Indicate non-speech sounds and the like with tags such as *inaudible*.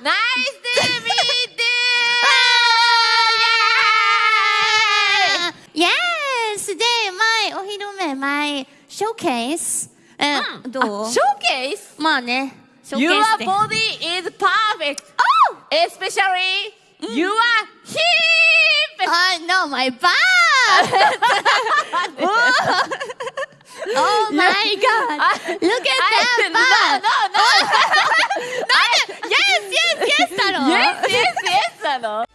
Nice to meet you! Yes! Today, my お披露目、my showcase. え、うんどうあ Showcase? まあね、ショーケ Your ースで。 body is perfect! Oh! Especially your hip! I know my butt! *laughs* *laughs* oh my god! Look at that I- *laughs* butt! 呢。